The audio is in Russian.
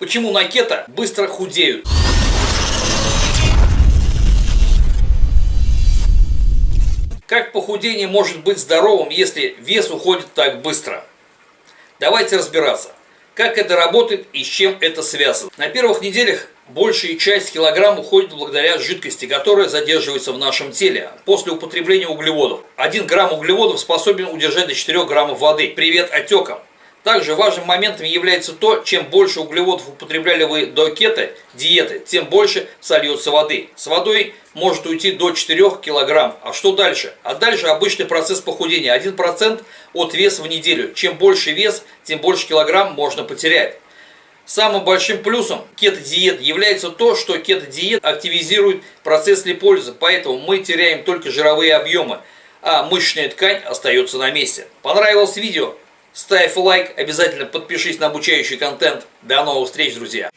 Почему на кето быстро худеют? Как похудение может быть здоровым, если вес уходит так быстро? Давайте разбираться, как это работает и с чем это связано. На первых неделях большая часть килограмм уходит благодаря жидкости, которая задерживается в нашем теле после употребления углеводов. 1 грамм углеводов способен удержать до 4 граммов воды. Привет отекам! Также важным моментом является то, чем больше углеводов употребляли вы до кето, диеты, тем больше сольется воды. С водой может уйти до 4 кг. А что дальше? А дальше обычный процесс похудения. 1% от веса в неделю. Чем больше вес, тем больше килограмм можно потерять. Самым большим плюсом кето-диет является то, что кето-диет активизирует процесс липолиза, поэтому мы теряем только жировые объемы, а мышечная ткань остается на месте. Понравилось видео? Ставь лайк, обязательно подпишись на обучающий контент. До новых встреч, друзья!